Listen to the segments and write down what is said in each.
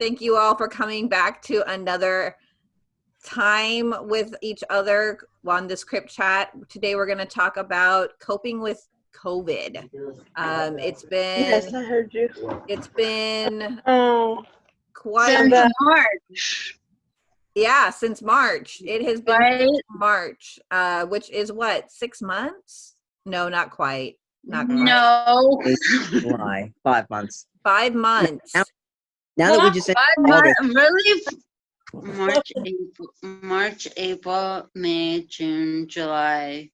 Thank you all for coming back to another time with each other on this Crip Chat. Today we're going to talk about coping with COVID. Um, it's been Yes, I heard you. it's been Oh, quite Since March, yeah since March. It has been right? March, uh, which is what six months? No, not quite. Not. No. July, five months. Five months. Now- Now that we just said Five months, really? March, April, March, April, May, June, July.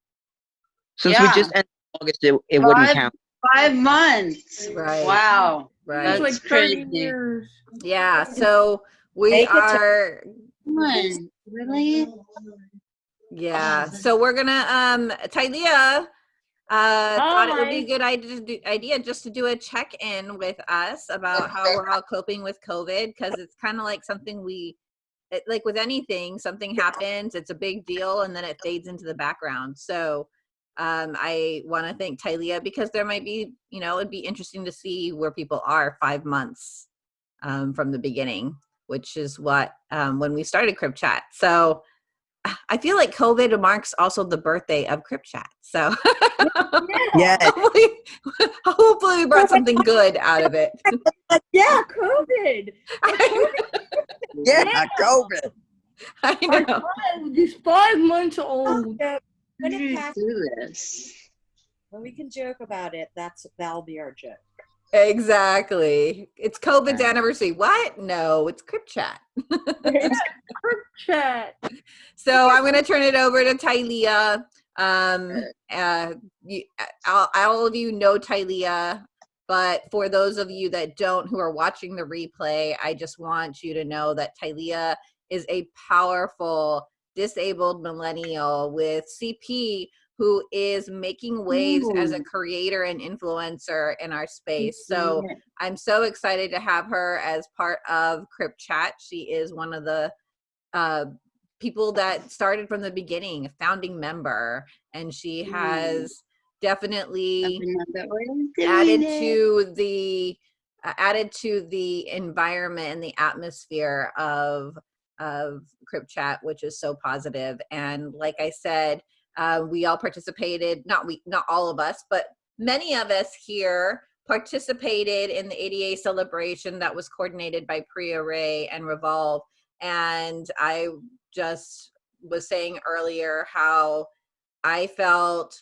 since Yeah. we just ended August, it, it wouldn't count. Five months. Right. Wow. Right. That's it's like 30 crazy. years. Yeah. So we Take are. Come on, Really? Yeah. So we're gonna um Tylea uh thought it would be a good idea to do, idea just to do a check-in with us about how we're all coping with COVID because it's kind of like something we it, like with anything, something happens, it's a big deal, and then it fades into the background. So um I want to thank Tylea because there might be, you know, it'd be interesting to see where people are five months um from the beginning, which is what um when we started Crip Chat. So I feel like COVID marks also the birthday of Crip Chat. So Yeah. hopefully, hopefully we brought something good out of it. Yeah, COVID. Yeah, COVID. I Our know. child is five months old. Oh, yeah, when Did it you passes, do this? when we can joke about it, that's that'll be our joke. Exactly. It's COVID's anniversary. What? No, it's Crip Chat. Group chat. So I'm going to turn it over to Tylea. Um, uh, you, all, all of you know Tylea, but for those of you that don't, who are watching the replay, I just want you to know that Tylea is a powerful disabled millennial with CP who is making waves as a creator and influencer in our space. So I'm so excited to have her as part of Crip Chat. She is one of the uh, people that started from the beginning, a founding member, and she has definitely Another way of doing added it. to the uh, added to the environment and the atmosphere of of Crip Chat, which is so positive. And like I said, uh, we all participated. Not we, not all of us, but many of us here participated in the ADA celebration that was coordinated by Priya Ray and Revolve. And I just was saying earlier how I felt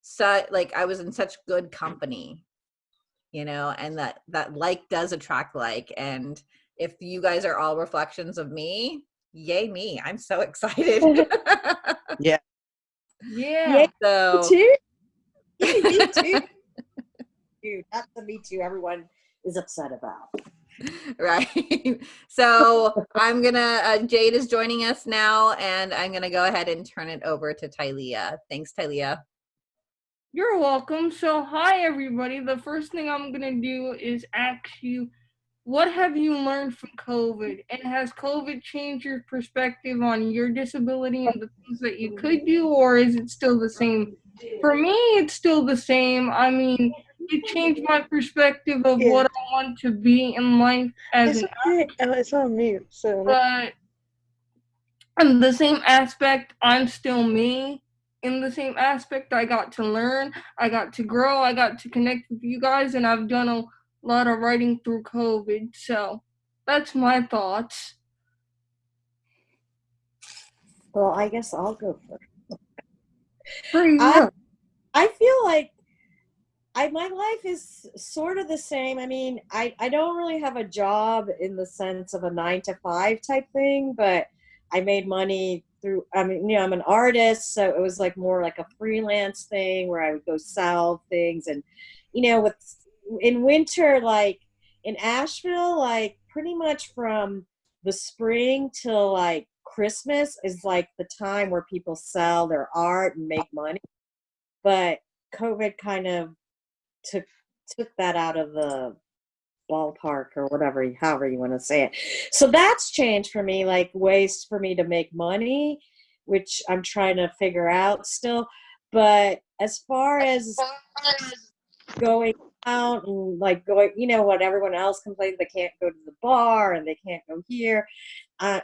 so like I was in such good company, you know, and that that like does attract like. And if you guys are all reflections of me, yay me! I'm so excited. Yeah. so too. me too. Dude, that's the me too. Everyone is upset about. right. So I'm gonna uh, Jade is joining us now, and I'm gonna go ahead and turn it over to Tylea. Thanks, Tylea. You're welcome. So, hi everybody. The first thing I'm gonna do is ask you, what have you learned from COVID? And has COVID changed your perspective on your disability and the things that you could do, or is it still the same? For me, it's still the same. I mean, it changed my perspective of Yeah. what I want to be in life as It's an okay. Oh, it's on mute. So but in the same aspect, I'm still me. In the same aspect, I got to learn, I got to grow, I got to connect with you guys, and I've done a lot of writing through COVID. So that's my thoughts. well, I guess I'll go first. Pretty I- I feel like I my life is sort of the same. I mean, I I don't really have a job in the sense of a 9 to 5 type thing, but I made money through I mean, you know, I'm an artist, so it was like more like a freelance thing where I would go sell things and you know, with in winter like in Asheville like pretty much from the spring till like Christmas is like the time where people sell their art and make money but COVID kind of took took that out of the ballpark or whatever, however you want to say it. So that's changed for me, like ways for me to make money, which I'm trying to figure out still. But as far as going out and like going, you know, what everyone else complains they can't go to the bar and they can't go here. Uh,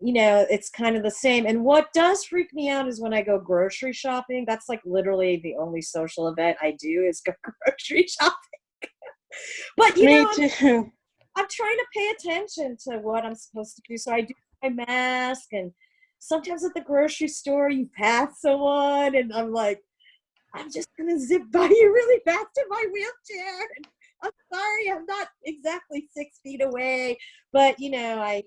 you know, it's kind of the same. And what does freak me out is when I go grocery shopping. That's like literally the only social event I do is go grocery shopping. but you Me know, I'm, too. I'm trying to pay attention to what I'm supposed to do. So I do my mask and sometimes at the grocery store you pass someone and I'm like, I'm just gonna zip by you really fast in my wheelchair. I'm sorry, I'm not exactly six feet away, but you know, I,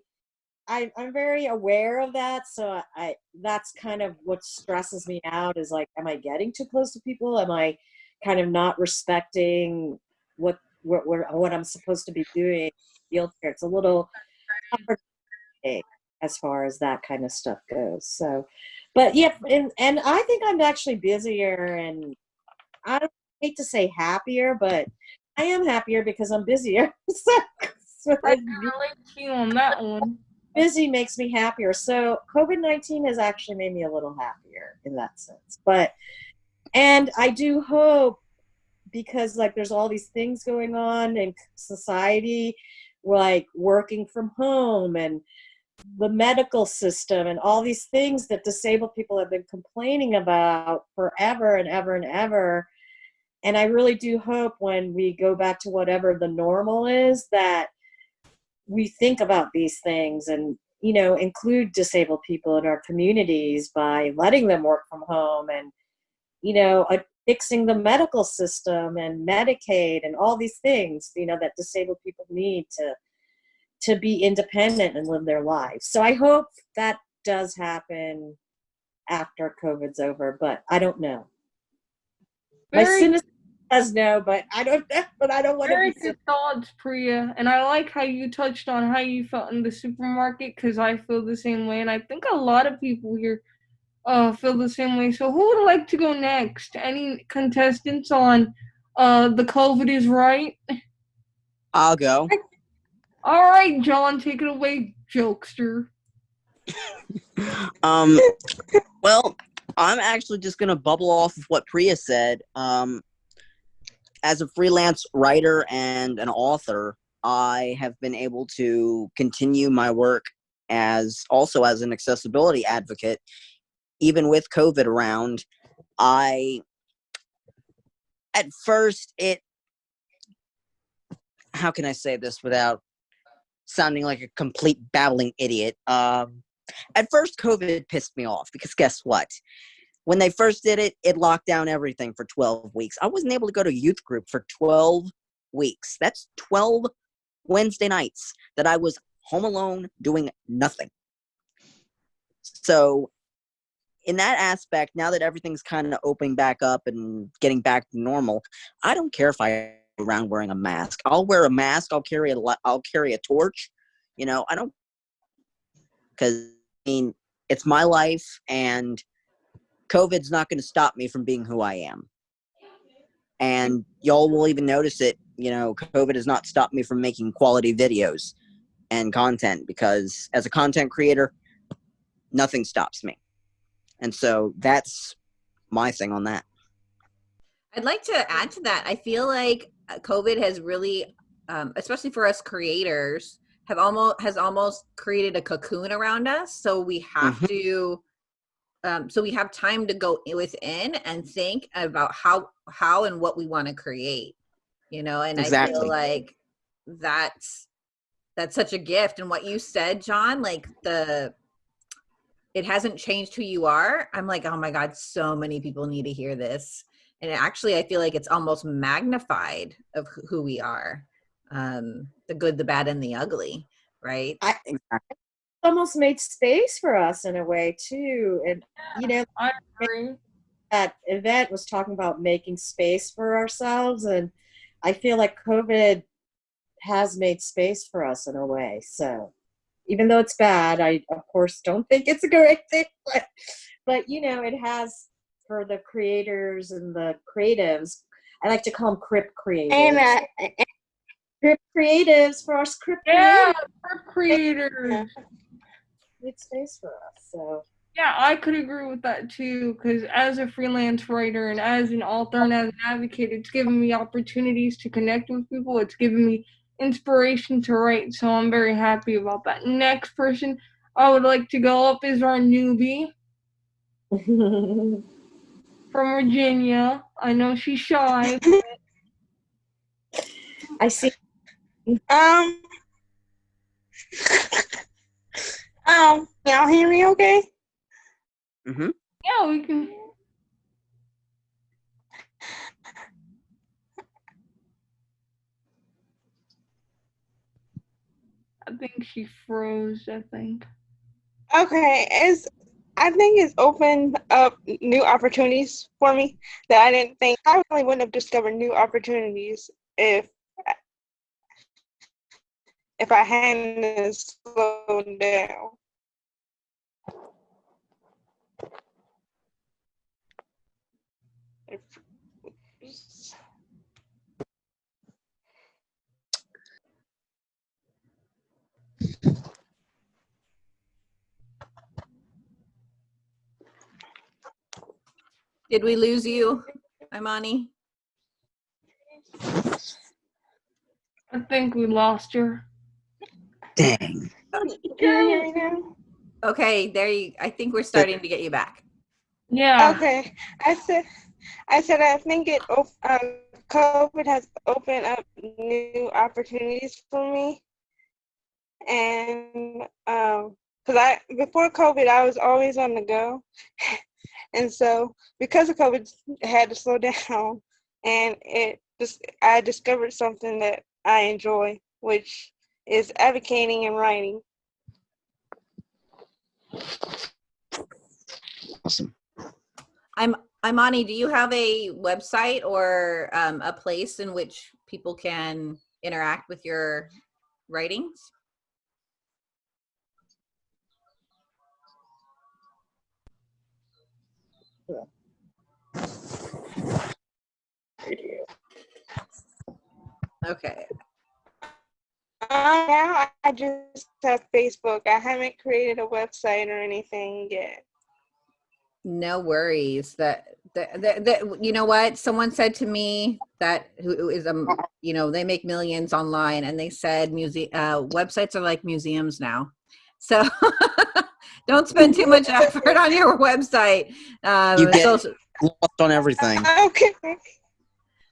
I I'm very aware of that. So I, that's kind of what stresses me out is like, am I getting too close to people? Am I kind of not respecting what what what, I'm supposed to be doing? Wheelchair. It's a little as far as that kind of stuff goes. So, but yeah, and and I think I'm actually busier, and I hate to say happier, but I am happier because I'm busier. so, so I can relate to you on that one. busy makes me happier. So COVID nineteen has actually made me a little happier in that sense. But and I do hope because like there's all these things going on in society, like working from home and the medical system and all these things that disabled people have been complaining about forever and ever and ever. And I really do hope when we go back to whatever the normal is that we think about these things and you know include disabled people in our communities by letting them work from home and you know uh, fixing the medical system and medicaid and all these things you know that disabled people need to to be independent and live their lives so i hope that does happen after covid's over but i don't know my Very- cynicism does no but i don't know but i don't want to Very be good thoughts, Priya. And I like how you touched on how you felt in the supermarket because I feel the same way. And I think a lot of people here uh, feel the same way. So, who would like to go next? Any contestants on uh, the COVID is right? I'll go. All right, John, take it away, jokester. Um, well, I'm actually just gonna bubble off of what Priya said. Um, as a freelance writer and an author, I have been able to continue my work as also as an accessibility advocate, even with COVID around. I at first it how can I say this without sounding like a complete babbling idiot? Um, at first covid pissed me off because guess what? When they first did it it locked down everything for 12 weeks. I wasn't able to go to youth group for 12 weeks. That's 12 wednesday nights that i was home alone doing nothing. So in that aspect now that everything's kind of opening back up and getting back to normal i don't care if i around wearing a mask i'll wear a mask i'll carry a i'll carry a torch you know i don't because I mean it's my life and COVID's not going to stop me from being who I am. And y'all will even notice it, you know, COVID has not stopped me from making quality videos and content because as a content creator, nothing stops me. And so that's my thing on that. I'd like to add to that. I feel like COVID has really, um, especially for us creators, have almost has almost created a cocoon around us. So we have Mhm. to, um, so we have time to go within and think about how how and what we want to create. You know, and I feel like that's that's such a gift. And what you said, John, like the it hasn't changed who you are. I'm like, oh my god, so many people need to hear this and actually i feel like it's almost magnified of who- who we are um the good the bad and the ugly right I, Exactly. almost made space for us in a way too and you know I agree. that event was talking about making space for ourselves and i feel like covid has made space for us in a way so even though it's bad i of course don't think it's a great thing but but you know it has for the creators and the creatives i like to call them crip creatives Anna, crip creatives for us crip Yeah, creatives for creators. made space for us so Yeah, I could agree with that too. Because as a freelance writer and as an author and as an advocate, it's given me opportunities to connect with people. It's given me inspiration to write. So I'm very happy about that. Next person I would like to go up is our newbie from Virginia. I know she's shy. I see. Um. um. Y'all hear me? Okay. hmm Yeah, we can. I think she froze. I think. Okay. It's. I think it's opened up new opportunities for me that I didn't think I really wouldn't have discovered new opportunities if if I hadn't slowed down. Did we lose you, Imani? I think we lost her. Dang. Can you hear me now? Okay, there you, I think we're starting to get you back. Yeah. Okay, I said, I said I think it. Um, COVID has opened up new opportunities for me, and um, cause I before COVID I was always on the go, and so because of COVID I had to slow down, and it just I discovered something that I enjoy, which is advocating and writing. Awesome. I'm Imani, do you have a website or um, a place in which people can interact with your writings? Okay. Uh, now I just have Facebook. I haven't created a website or anything yet. No worries. That that that, that you know what? Someone said to me that who is a you know they make millions online, and they said muse uh, websites are like museums now. So don't spend too much effort on your website. Um, You get- social, Lost on everything. Okay.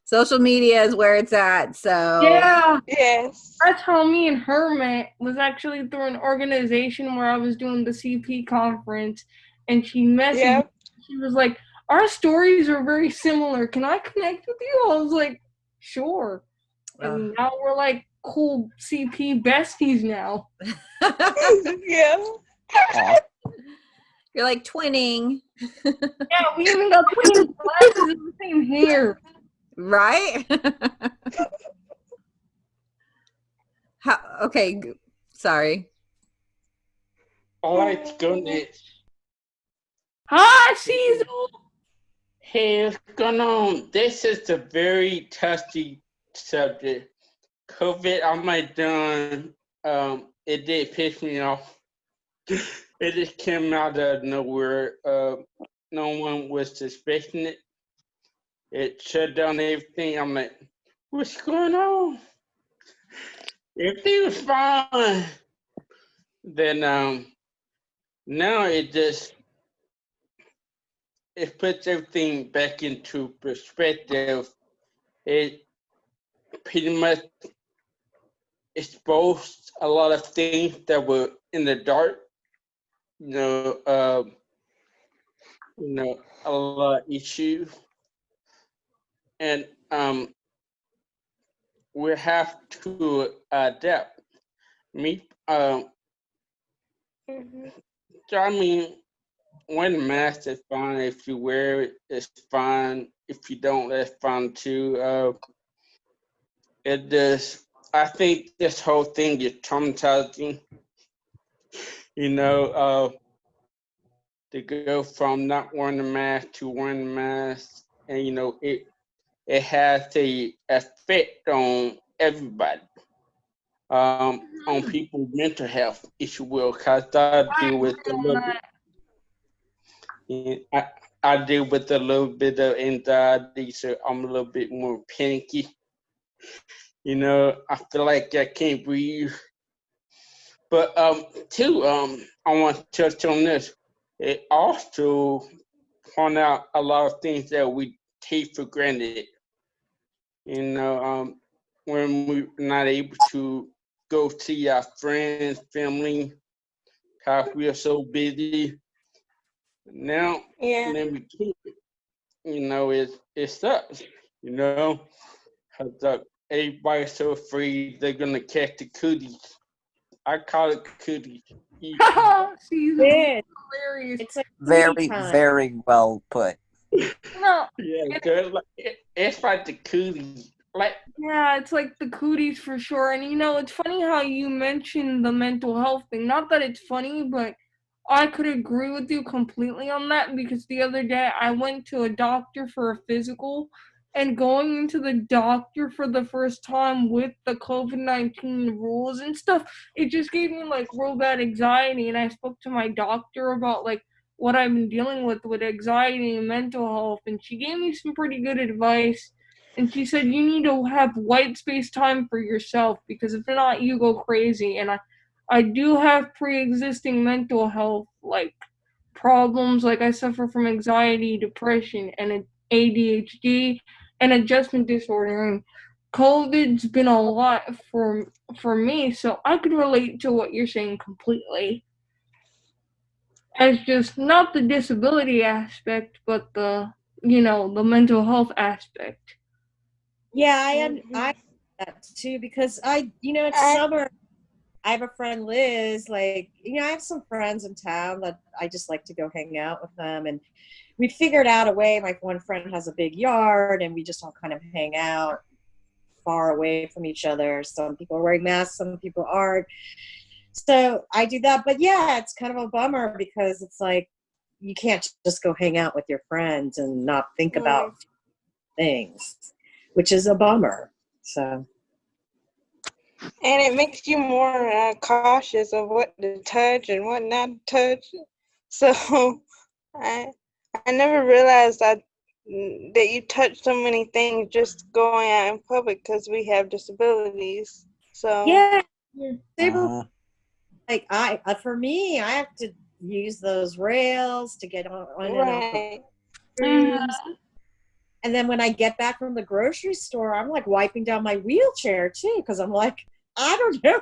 social media is where it's at. So Yeah. Yes. That's how me and her met. Was actually through an organization where I was doing the CP conference, and she messaged. me. She was like, "Our stories are very similar. Can I connect with you?" I was like, "Sure." And now we're like cool CP besties now. yeah. Aw. you're like twinning, Yeah, we even got twin glasses and the same hair. right? How, okay, sorry. All right, go next. Hi, Cecil. Hey, what's going on? This is a very touchy subject. COVID, I might done, um, it did piss me off. it just came out of nowhere. Uh, no one was suspecting it. It shut down everything. I'm like, what's going on? Everything was fine. Then, um, now it just it puts everything back into perspective. It pretty much exposed a lot of things that were in the dark. You know, um, you know, a lot of issues, and um, we have to adapt. Me, um, Mhm. I mean, when mask is fine. If you wear it, it's fine. If you don't, that's fine too. Uh, it just, I think this whole thing is traumatizing. You know, uh, to go from not wearing a mask to wearing a mask, and you know, it it has a effect on everybody, um, on people's mental health, if you will, because I deal with a little bit I, I deal with a little bit of anxiety, so I'm a little bit more panicky. You know, I feel like I can't breathe. But um, too, um, I want to touch on this. It also point out a lot of things that we take for granted. You know, um, when we're not able to go see our friends, family, because we are so busy. Now, Yeah. then we keep it. You know, it it sucks. You know, 'cause, uh, everybody's so afraid they're gonna catch the cooties. I call it cooties. You- See, It, hilarious. it's like Very, time. very well put. No, yeah, girl, like, it, it's like the cooties. Like, Yeah, it's like the cooties for sure. And you know, it's funny how you mentioned the mental health thing. Not that it's funny, but I could agree with you completely on that because the other day I went to a doctor for a physical and going into the doctor for the first time with the COVID 19 rules and stuff, it just gave me like real bad anxiety. And I spoke to my doctor about like what I've been dealing with with anxiety and mental health, and she gave me some pretty good advice. And she said you need to have white space time for yourself because if not you go crazy. And i i do have pre-existing mental health like problems. Like i suffer from anxiety depression and adhd and adjustment disorder and covid's been a lot for for me so i could relate to what you're saying completely as just not the disability aspect but the you know the mental health aspect Yeah, I un- mm-hmm. I that too because I you know it's I- summer. I have a friend Liz. Like you know, I have some friends in town that I just like to go hang out with them, and we figured out a way. Like one friend has a big yard, and we just all kind of hang out far away from each other. Some people are wearing masks, some people aren't. So I do that, but yeah, it's kind of a bummer because it's like you can't just go hang out with your friends and not think about things, which is a bummer. So And it makes you more uh, cautious of what to touch and what not to touch. So I I never realized that that you touch so many things just going out in public because we have disabilities. So yeah, Uh, like I uh, for me, I have to use those rails to get on, on and off right. the. And then when I get back from the grocery store, I'm like wiping down my wheelchair too, because I'm like, I don't know,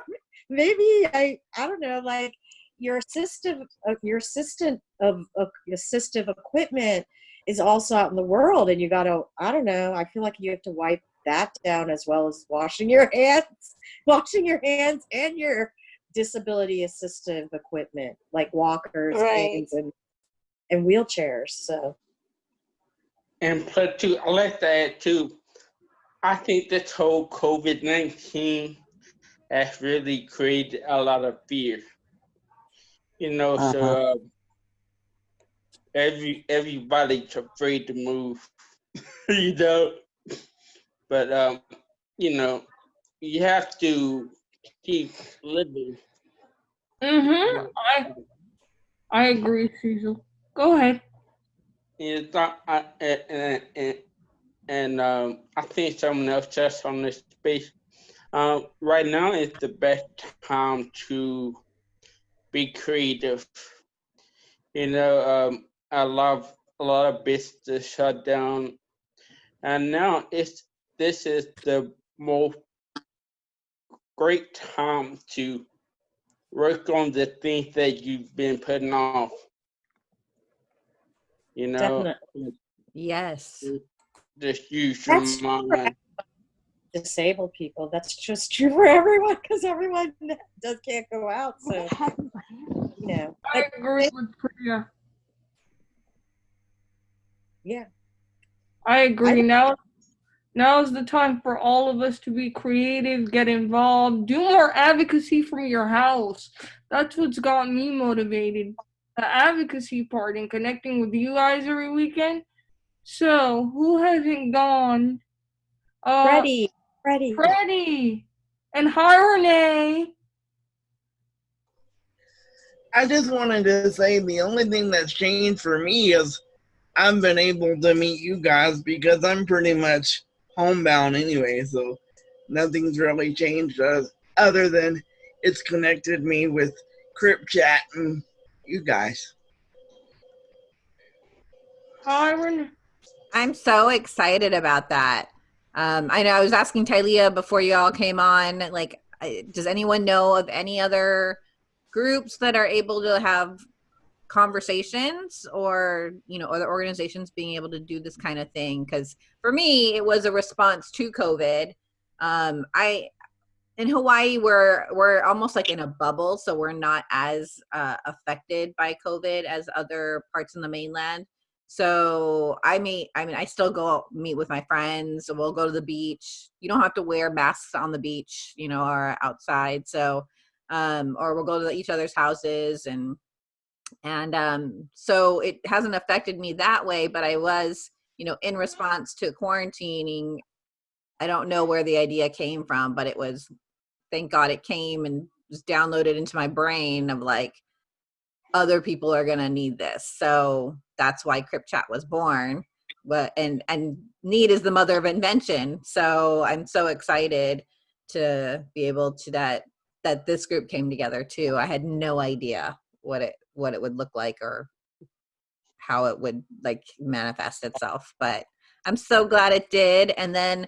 maybe I, I don't know, like your assistive, uh, your assistant of, of assistive equipment is also out in the world, and you got to, I don't know, I feel like you have to wipe that down as well as washing your hands, washing your hands and your disability assistive equipment like walkers, Right. and and wheelchairs. So. And plus, too, I like to add too. I think this whole COVID nineteen has really created a lot of fear. You know, so Uh-huh. uh, every everybody's afraid to move. you know, but um, you know, you have to keep living. Mm-hmm. I I agree, Cecil. Go ahead. It's not, I, and, and, and, and um, I think someone else touched on this space. Um, right now is the best time to be creative. You know, um, a lot of a lot of businesses shut down, and now it's this is the most great time to work on the things that you've been putting off. You know, Definitely. Yes. just use your That's true. Mind. disabled people. That's just true for everyone because everyone does can't go out. So you know, I but agree with Priya. yeah, I agree. Now, now is the time for all of us to be creative, get involved, do more advocacy from your house. That's what's got me motivated. The advocacy part and connecting with you guys every weekend. So, who hasn't gone? Uh, Freddie, Freddie. Freddie. And hi, Renee. I just wanted to say the only thing that's changed for me is I've been able to meet you guys because I'm pretty much homebound anyway, so nothing's really changed us other than it's connected me with Crip Chat and you guys. Kyron, I'm so excited about that. Um, I know I was asking Tylea before you all came on, like, does anyone know of any other groups that are able to have conversations or, you know, other organizations being able to do this kind of thing? Because for me, it was a response to COVID. Um, I, in Hawaii, we're we're almost like in a bubble, so we're not as uh, affected by COVID as other parts in the mainland. So I meet, I mean, I still go meet with my friends. We'll go to the beach. You don't have to wear masks on the beach, you know, or outside. So, um, or we'll go to each other's houses and, and, um, so it hasn't affected me that way, but I was, you know, in response to quarantining, I don't know where the idea came from, but it was, thank God it came and was downloaded into my brain of like, other people are going to need this. So that's why Crip Chat was born. But and and need is the mother of invention. So I'm so excited to be able to that that this group came together too. I had no idea what it what it would look like or how it would like manifest itself. But I'm so glad it did. And then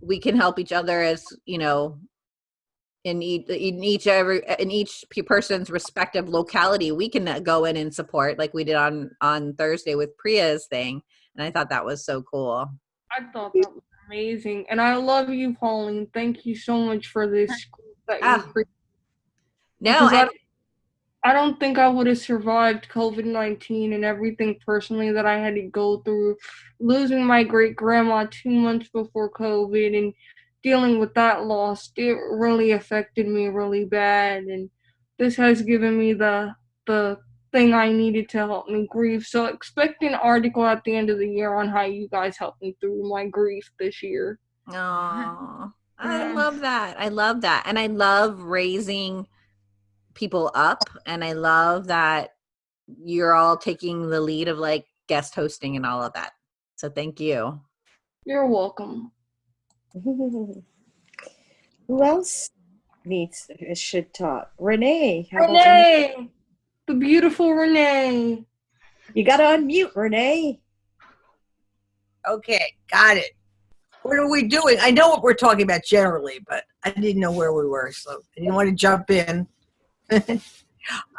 we can help each other as you know in each in each every in each person's respective locality we can uh, go in and support like we did on on thursday with priya's thing and i thought that was so cool I thought that was amazing. And I love you, Pauline. Thank you so much for this group that Ah. no I, I don't think I would have survived COVID 19 and everything personally that I had to go through. Losing my great grandma two months before COVID and dealing with that loss, it really affected me really bad. And this has given me the, the thing I needed to help me grieve. So expect an article at the end of the year on how you guys helped me through my grief this year. Aw, i love that i love that and i love raising people up and i love that you're all taking the lead of like guest hosting and all of that so thank you You're welcome. Who else needs should talk? Renee. how? Renee! The beautiful Renee. You got to unmute, Renee. Okay, got it. What are we doing? I know what we're talking about generally, but I didn't know where we were, so I didn't want to jump in. I,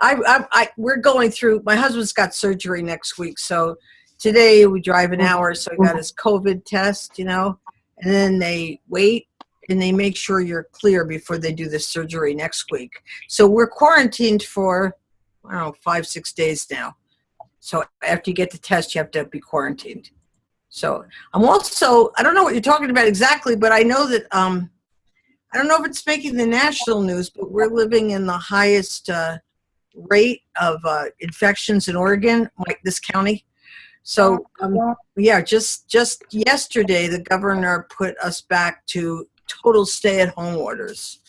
I, I, we're going through. My husband's got surgery next week, so today we drive an hour. So he got his COVID test, you know, and then they wait and they make sure you're clear before they do the surgery next week. So we're quarantined for, I don't know, five, six days now. So after you get the test, you have to be quarantined. So I'm also, I don't know what you're talking about exactly, but I know that, um, I don't know if it's making the national news, but we're living in the highest uh, rate of uh, infections in Oregon, like this county. So, um, yeah, just just yesterday, the governor put us back to total stay-at-home orders.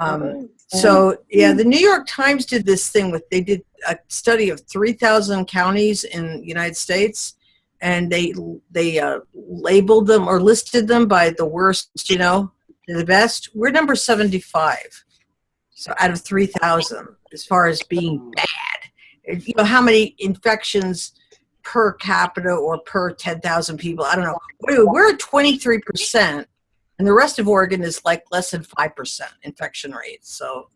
Um, so yeah, the New York Times did this thing with they did a study of 3,000 counties in the United States, and they they uh, labeled them or listed them by the worst, you know, to the best. We're number 75, so out of 3,000 as far as being bad. You know how many infections per capita or per 10,000 people? I don't know. We're we're at 23 percent and the rest of Oregon is like less than five percent infection rate. So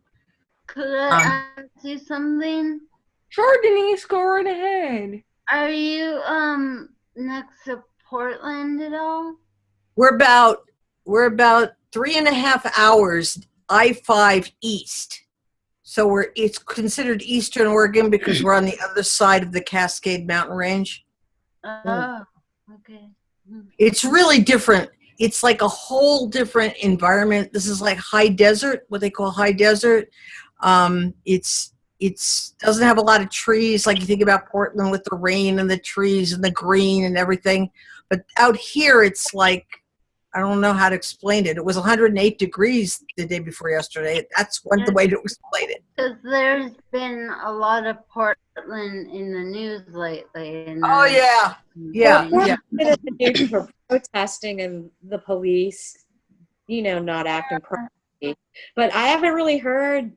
Could Um, I ask you something? Sure, Denise, go right ahead. Are you um next to Portland at all? we're about we're about three and a half hours I five east. So we're it's considered Eastern Oregon because we're on the other side of the Cascade Mountain Range. Oh, okay. It's really different. It's like a whole different environment. This is like high desert, what they call high desert. Um, it's it's doesn't have a lot of trees like you think about Portland with the rain and the trees and the green and everything. But out here, it's like I don't know how to explain it. It was 108 degrees the day before yesterday. That's one the way to explain it. Because there's been a lot of Portland in the news lately. And Oh yeah, yeah, Well, yeah. bit of the for protesting and the police, you know, not acting properly. But I haven't really heard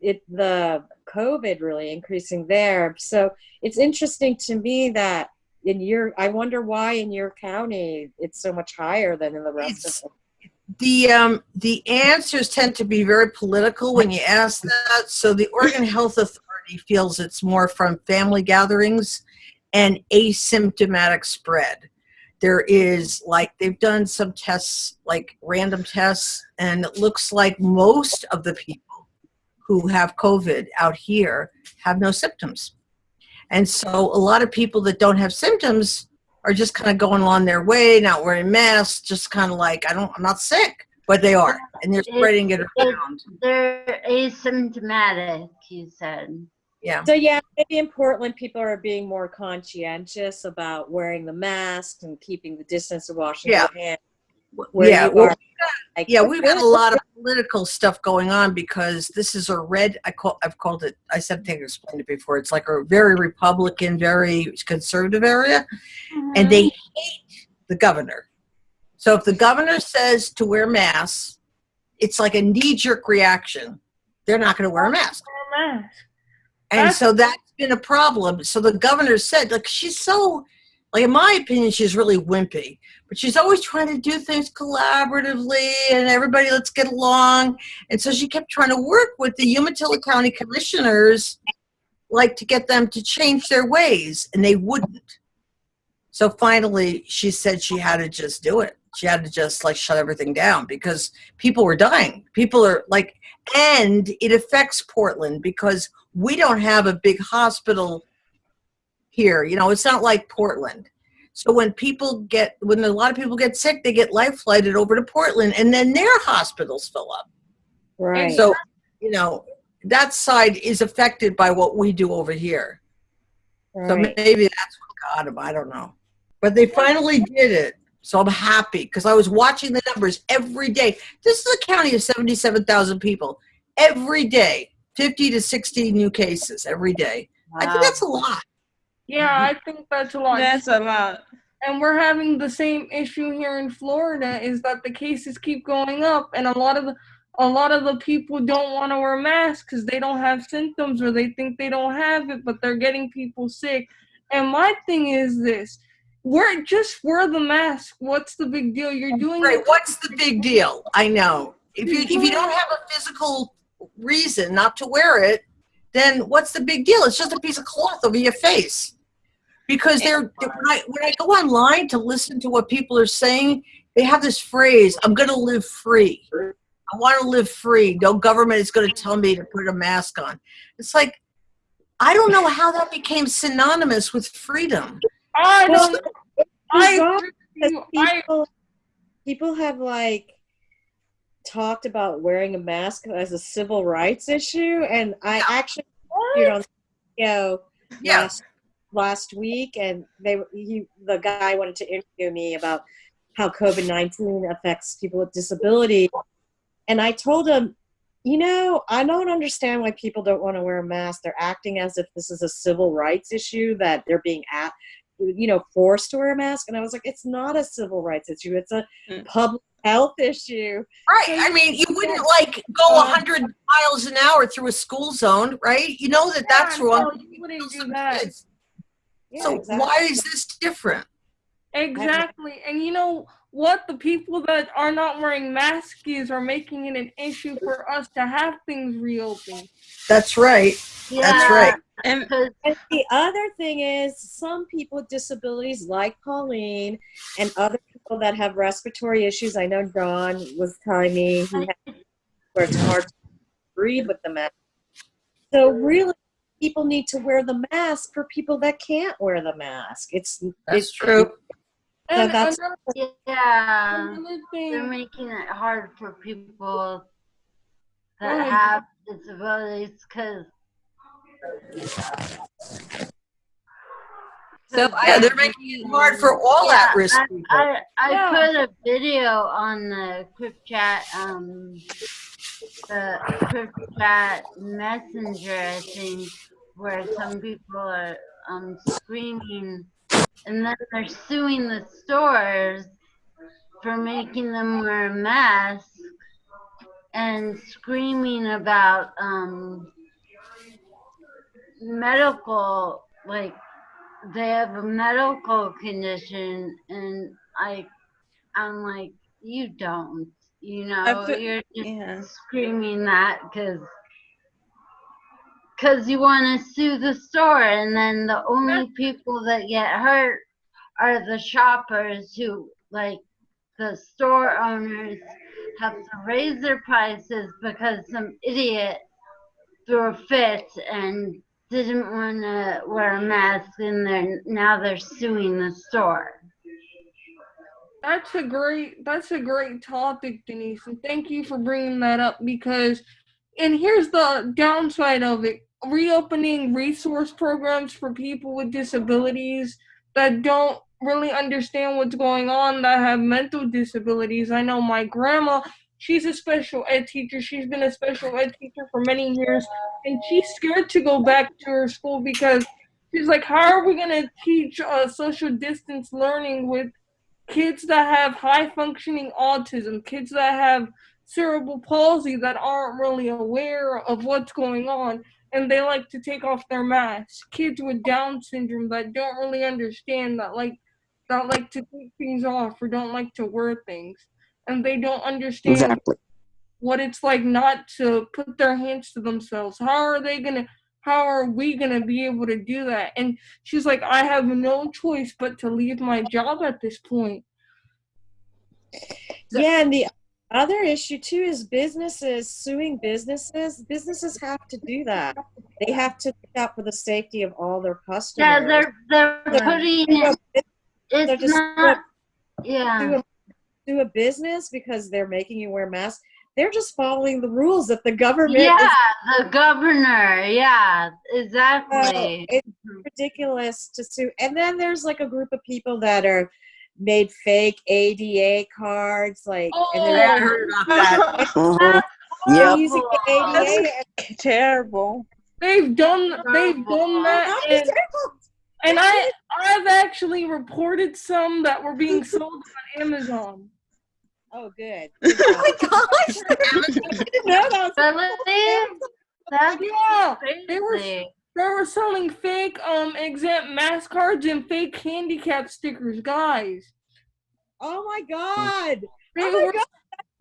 it the COVID really increasing there. So it's interesting to me that in your, I wonder why in your county it's so much higher than in the rest It's- of the um the answers tend to be very political when you ask that. So the oregon health authority feels it's more from family gatherings and asymptomatic spread. There is like they've done some tests like random tests and it looks like most of the people who have covid out here have no symptoms and so a lot of people that don't have symptoms are just kind of going along their way, not wearing masks, just kind of like, I don't, I'm not sick, but they are, and they're spreading it around. They're asymptomatic, you said. Yeah. So yeah, maybe in Portland, people are being more conscientious about wearing the mask and keeping the distance and washing Yeah. your hands. Yeah, well, like, Yeah, we've had a lot of political stuff going on because this is a red. I call. I've called it. I said. I think I explained it before. It's like a very Republican, very conservative area, and they mm-hmm. hate the governor. So if the governor says to wear masks, it's like a knee-jerk reaction. They're not going to wear a mask. Wear a mask. And That's- so that's been a problem. So the governor said, like, she's so, like, in my opinion, she's really wimpy, but she's always trying to do things collaboratively and everybody, let's get along. And so she kept trying to work with the Umatilla County commissioners, like, to get them to change their ways, and they wouldn't. So finally, she said she had to just do it. She had to just, like, shut everything down because people were dying. People are, like, and it affects Portland because we don't have a big hospital here. You know, it's not like Portland. So when people get, when a lot of people get sick, they get life flighted over to Portland and then their hospitals fill up. Right. So, you know, that side is affected by what we do over here. Right. So maybe that's what got them. I don't know. But they finally did it. So I'm happy because I was watching the numbers every day. This is a county of 77,000 people. Every day, 50 to 60 new cases every day. Wow. I think that's a lot. Yeah, mm-hmm. I think that's a lot. That's a lot. and we're having the same issue here in Florida is that the cases keep going up and a lot of the a lot of the people don't want to wear masks because they don't have symptoms or they think they don't have it but they're getting people sick and my thing is this wear just wear the mask what's the big deal you're doing Right. What's the big deal? I know. If you if you don't have a physical reason not to wear it, then what's the big deal? It's just a piece of cloth over your face. Because they're when I when I go online to listen to what people are saying, they have this phrase, I'm gonna live free. I want to live free. No government is going to tell me to put a mask on. It's like I don't know how that became synonymous with freedom. I don't I bizarre agree with because you. I people, people have like talked about wearing a mask as a civil rights issue, and I actually interviewed on the show Yeah. last last week, and they he the guy wanted to interview me about how COVID nineteen affects people with disability, and I told him. You know, I don't understand why people don't want to wear a mask. They're acting as if this is a civil rights issue that they're being at, you know, forced to wear a mask. And I was like, it's not a civil rights issue. It's a Mm. public health issue. Right. I mean, you wouldn't like go 100 uh, miles an hour through a school zone, right? You know that that's wrong. no, you wouldn't do that. Yeah, so exactly. why is this different? Exactly. And you know what? The people that are not wearing masks are making it an issue for us to have things reopen. That's right. That's right. And And the other thing is, some people with disabilities, like Pauline, and other people that have respiratory issues. I know John was telling me he had where it's hard to breathe with the mask. So really, people need to wear the mask for people that can't wear the mask. It's That's it's true. And that's- another, yeah, they're making it hard for people that have disabilities because So Yeah, I, they're making it hard for all Yeah, at-risk people. I, I Yeah. put a video on the Quick Chat, um, the Quick Chat Messenger, I think, where some people are um, screaming, and then they're suing the stores for making them wear a mask and screaming about um, medical, like they have a medical condition, and I, I'm like, you don't, you know, you're just Yeah. screaming that because. Because you want to sue the store, and then the only people that get hurt are the shoppers who, like, the store owners have to raise their prices because some idiot threw a fit and didn't want to wear a mask and they're now they're suing the store. That's a great that's a great topic, Denise, and thank you for bringing that up because and here's the downside of it. Reopening resource programs for people with disabilities that don't really understand what's going on that have mental disabilities. I know my grandma, she's a special ed teacher. She's been a special ed teacher for many years and she's scared to go back to her school because she's like, how are we going to teach uh, social distance learning with kids that have high functioning autism, kids that have cerebral palsy that aren't really aware of what's going on and they like to take off their masks. Kids with Down syndrome that don't really understand that like that like to take things off or don't like to wear things. And they don't understand Exactly. what it's like not to put their hands to themselves. How are they gonna how are we gonna be able to do that? And she's like, I have no choice but to leave my job at this point. Yeah, and the other issue too is businesses suing businesses. Businesses have to do that. They have to look out for the safety of all their customers. Yeah, they're they're Yeah. putting They it. go- they're It's just not. Yeah. Do a, business because they're making you wear masks. They're just following the rules that the government is Yeah, the governor. Yeah, Uh, exactly. it's ridiculous to sue. And then there's like a group of people that are made fake ADA cards, like, and Oh, they're I heard about that. Yep. using the ADA. and- Terrible. They've done they've done that Not and, I I've actually reported some that were being sold on Amazon. Oh, good. oh my gosh. no, that was That's Yeah. They were they were selling fake um exempt mask cards and fake handicap stickers, guys. Oh my God. They Oh my were God.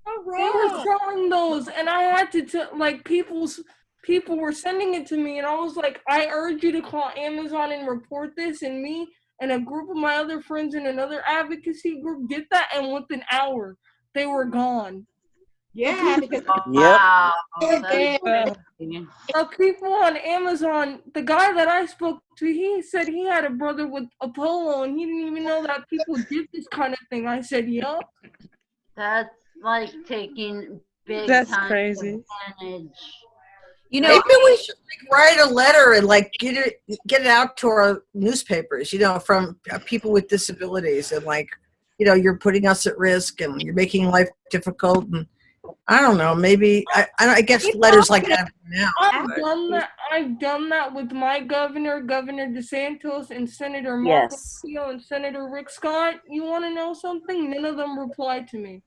So they were selling those and i had to t- like people's people were sending it to me and i was like i urge you to call amazon and report this and me and a group of my other friends in another advocacy group did that and within an hour they were gone Yeah, because Oh, Yep. Wow. Yeah. That's people on amazon the guy that i spoke to he said he had a brother with a polo and he didn't even know that people did this kind of thing i said yup That's like taking big That's time crazy. advantage. You know, Maybe we should like, write a letter and like get it get it out to our newspapers, you know, from uh, people with disabilities and like, you know, you're putting us at risk and you're making life difficult and I don't know, maybe I I, I guess letters like that now. I've but- done that. I've done that with my governor, Governor DeSantis, and Senator Marco Yes. Rubio and Senator Rick Scott. You want to know something? None of them replied to me.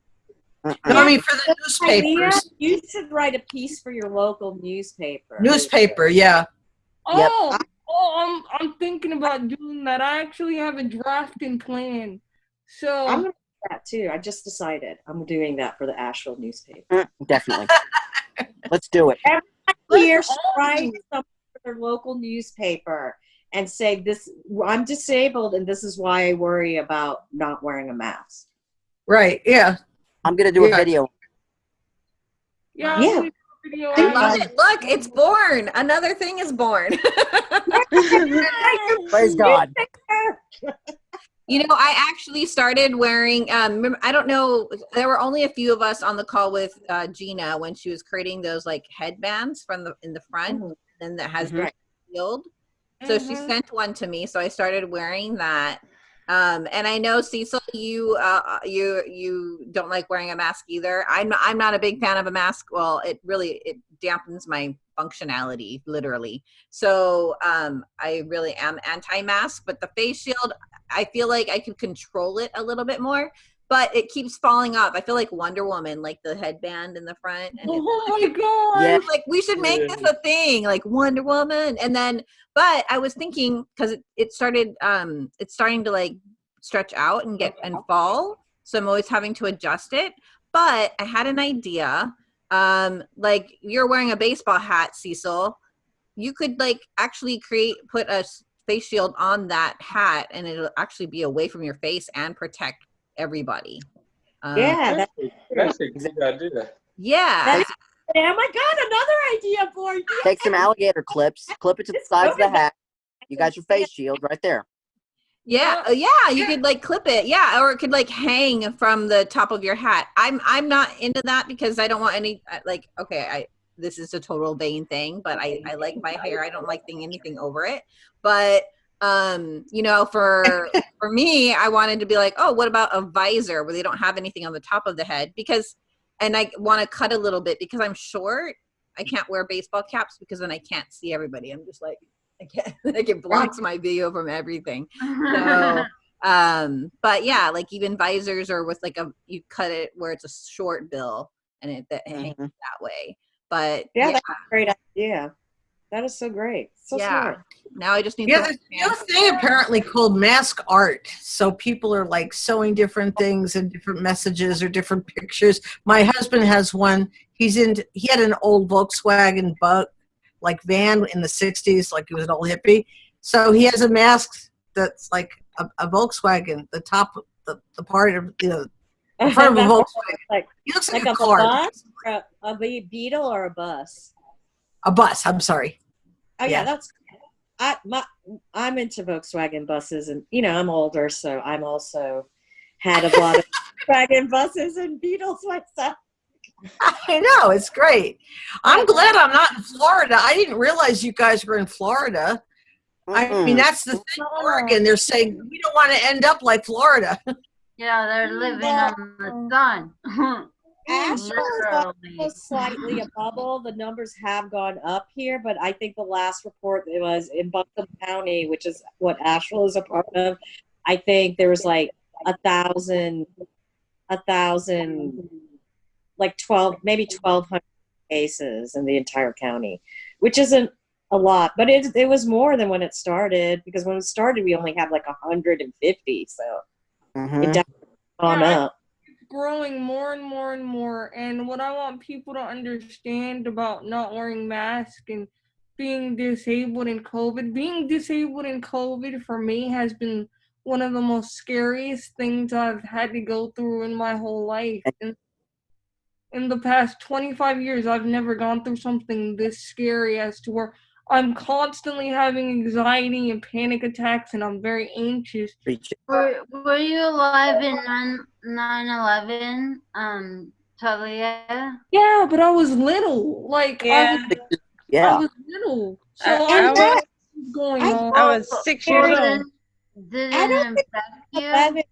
No, I mean for the idea, newspapers. you should write a piece for your local newspaper. Newspaper, yeah. Yep. Oh, oh, I'm I'm thinking about doing that. I actually have a draft in plan. So I'm gonna do that too. I just decided I'm doing that for the Asheville newspaper. Mm, Definitely. Let's do it. Here, Let's write do something for their local newspaper and say this: I'm disabled, and this is why I worry about not wearing a mask. Right, yeah. I'm gonna do a video. yeah, Yeah. I'll do a video I love it. Look, it's born. Another thing is born. Praise God. You know, I actually started wearing. Um, I don't know. There were only a few of us on the call with uh, Gina when she was creating those like headbands from the in the front, and that has the shield. So she Mhm. sent one to me, so I started wearing that. Um, and I know Cecil, you uh, you you don't like wearing a mask either. I'm I'm not a big fan of a mask. Well, it really it dampens my functionality, literally. So um, I really am anti-mask. But the face shield, I feel like I can control it a little bit more. But it keeps falling off. I feel like Wonder Woman, like the headband in the front, and Oh my god. Yeah. like we should make this a thing like wonder woman and then but i was thinking because it, it started um it's starting to like stretch out and get and fall so i'm always having to adjust it but i had an idea um like you're wearing a baseball hat cecil you could like actually create put a face shield on that hat and it'll actually be away from your face and protect everybody um, Yeah, that, That's a good idea. yeah That's- oh my God, another idea for you. Take some alligator clips, clip it to the sides of the hat. You got your face shield right there. Yeah, uh, yeah, you could like clip it. Yeah, or it could like hang from the top of your hat. I'm I'm not into that because I don't want any uh, like okay, I this is a total vain thing, but I I like my hair. I don't like thing anything over it. But um, you know, for for me, I wanted to be like, "Oh, what about a visor where they don't have anything on the top of the head?" Because and I want to cut a little bit because I'm short. I can't wear baseball caps because then I can't see everybody. I'm just like I can't like it blocks my view from everything so um but yeah like even visors or with like a you cut it where it's a short bill and it that hangs Mhm. that way but Yeah, yeah, that's a great idea. That is so great. So yeah smart. now i just need Yeah, to there's a new thing apparently called mask art. So people are like sewing different things and different messages or different pictures. My husband has one. He's in. He had an old Volkswagen bug, like van in the '60s, like he was an old hippie. So he has a mask that's like a, a Volkswagen. The top, the, the part of you know, the front of a Volkswagen. Like- He looks like, like a a car. bus? A, a beetle or a bus? A bus. I'm sorry. Oh yeah, Yeah. that's. I my I'm into Volkswagen buses, and you know I'm older, so I'm also had a lot of Volkswagen buses and Beetles myself. I know it's great. I'm glad I'm not in Florida. I didn't realize you guys were in Florida. I mean, that's the thing. Oregon, they're saying we don't want to end up like Florida. Yeah, they're living Yeah. on the sun. Asheville is slightly a bubble. The numbers have gone up here, but I think the last report it was in Buncombe County, which is what Asheville is a part of. I think there was like a thousand, a thousand, like twelve, maybe twelve hundred cases in the entire county, which isn't a lot, but it it was more than when it started because when it started we only had like hundred and fifty, so Mhm. it definitely gone Yeah, up. Growing more and more and more. And what I want people to understand about not wearing masks and being disabled in COVID, being disabled in COVID for me has been one of the most scariest things I've had to go through in my whole life. In, in the past 25 years, I've never gone through something this scary as to where I'm constantly having anxiety and panic attacks and I'm very anxious. Preach it. Were, were you alive in 9 11, um, Talia? Yeah, but I was little. Like I was, Yeah. was I was little. So I- I, I was- what's going I- on. I was six years old. Didn't, didn't I don't infect you?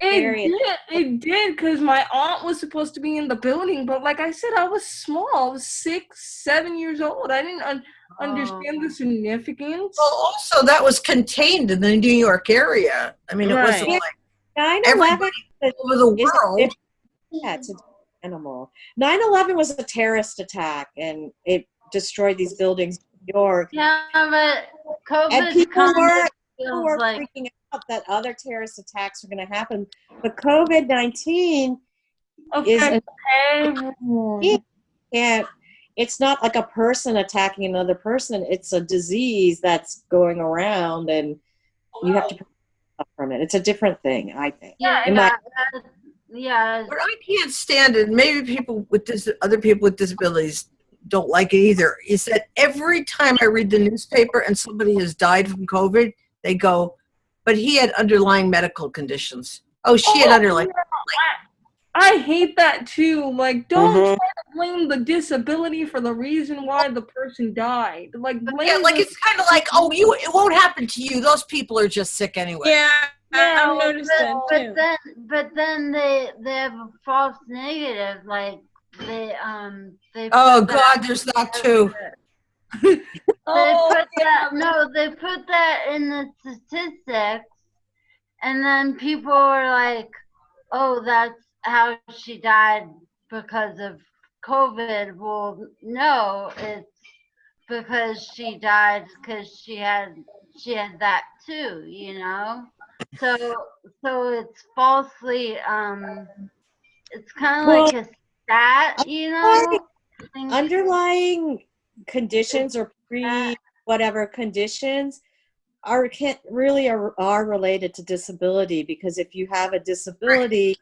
Eleven it did, it did, because my aunt was supposed to be in the building, but like I said, I was small. I was six, seven years old. I didn't un- oh. understand the significance. Well, also that was contained in the New York area. I mean, it wasn't like 9 everybody over the world. it- yeah, it's an animal. 9-11 was a terrorist attack and it destroyed these buildings in New York. Yeah, but COVID And people were, people were like freaking out that other terrorist attacks are going to happen. But COVID-19 is Affect a, everyone. Yeah. it's not like a person attacking another person. It's a disease that's going around and you have to protect yourself from it. It's a different thing, I think. yeah, In my- yeah, yeah. What I can't stand, and maybe people with dis- other people with disabilities don't like it either, is that every time I read the newspaper and somebody has died from COVID, they go, "But he had underlying medical conditions." Oh, she had underlying. I I hate that too. Like, don't Mhm. try to blame the disability for the reason why the person died. Like, blame Yeah, like it's kind of like, oh, you it won't happen to you. Those people are just sick anyway. Yeah, Yeah, I, I've noticed that too. but then but then they they have a false negative like they um they Oh God, there's that too. They oh, put that no they put that in the statistics and then people were like oh that's how she died because of covid. Well no it's because she died because she had she had that too you know? So so it's falsely um it's kind of Well, like a stat you know? Underlying conditions or pre whatever conditions are can really are, are related to disability because if you have a disability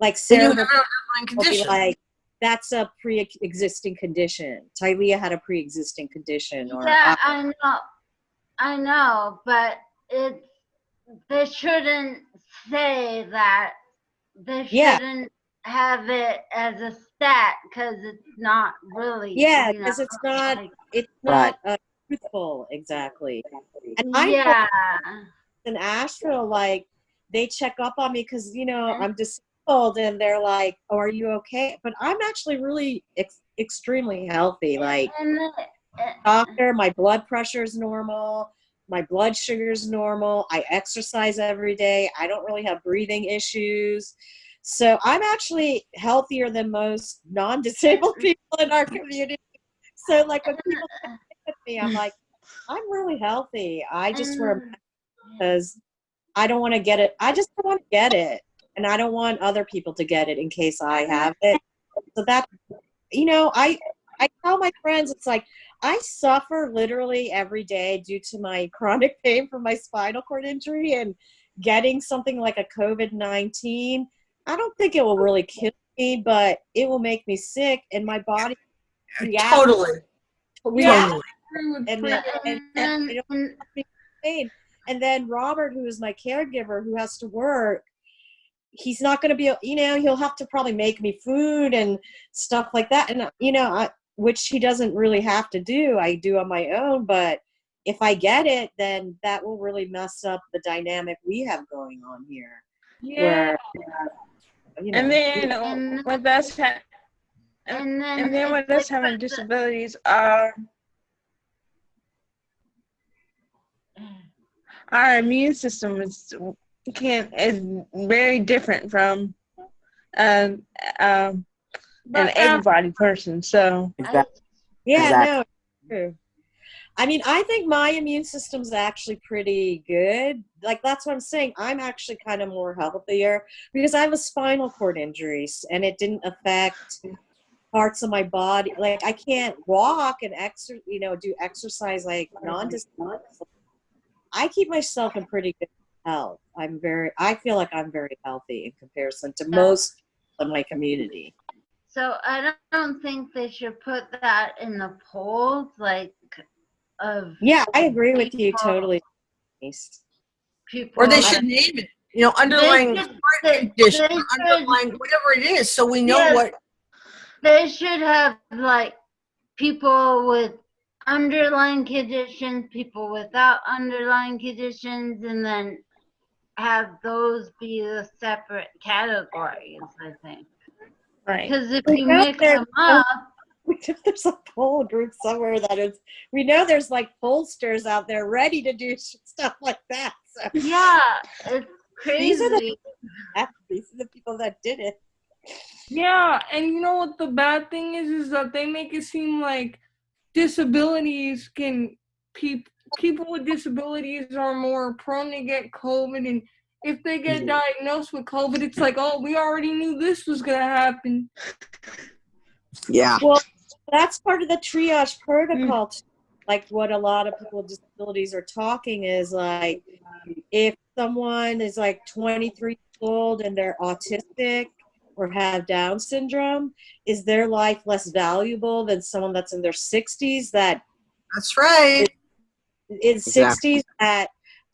like Then you Sarah have an be condition. like that's a pre-existing condition. Talia had a pre-existing condition, or Yeah, I know, I know, but it they shouldn't say that. They shouldn't have it as a stat because it's not really. yeah, you know, because it's not like- it's not uh, truthful exactly. And I yeah, in Asheville, like they check up on me because you know I'm disabled, and they're like, "Oh, are you okay?" But I'm actually really ex- extremely healthy. Like and then, uh, doctor, my blood pressure is normal. My blood sugar is normal. I exercise every day. I don't really have breathing issues. So I'm actually healthier than most non-disabled people in our community. So like when people with me, I'm like, I'm really healthy. I just wear a mask because I don't want to get it. I just don't want to get it. And I don't want other people to get it in case I have it. So that you know, I I tell my friends it's like I suffer literally every day due to my chronic pain from my spinal cord injury and getting something like a COVID 19. I don't think it will really kill me, but it will make me sick and my body reacts. Totally. reacts Totally. and, uh, Priya. and, and, and, and, then Robert, who is my caregiver, who has to work, he's not going to be, you know, he'll have to probably make me food and stuff like that. And, uh, you know, I, which he doesn't really have to do. I do on my own. But if I get it, then that will really mess up the dynamic we have going on here. yeah. Where, you know, And then And- with us, ha- and then, and then with us having disabilities, our our immune system is can is very different from um um an But af- able-bodied person. So Exactly. Yeah, Exactly. no, true. I mean, I think my immune system's actually pretty good. Like that's what I'm saying. I'm actually kind of more healthier because I have a spinal cord injury and it didn't affect parts of my body. Like I can't walk and exer, you know, do exercise like non I keep myself in pretty good health. I'm very I feel like I'm very healthy in comparison to most of my community. So I don't, don't think they should put that in the polls, like of Yeah, I agree with you totally. people. Or they should name it. You know, underlying should- heart they- condition, they should- underlying whatever it is, so we know Yeah. what. They should have like people with underlying conditions, people without underlying conditions, and then have those be the separate categories. I think right. because if We you mix them up, there's a poll group somewhere that is we know there's like pollsters out there ready to do stuff like that so yeah, it's These are the- crazy. these are the people that did it Yeah, and you know what the bad thing is is that they make it seem like disabilities can peop, people with disabilities are more prone to get COVID and if they get mm-hmm. diagnosed with COVID, it's like, oh, we already knew this was gonna happen. Yeah. well that's part of the triage protocol too. like what a lot of people with disabilities are talking is like if someone is like 23 years old and they're autistic or have down syndrome is their life less valuable than someone that's in their 60s that That's right. in Exactly. 60s that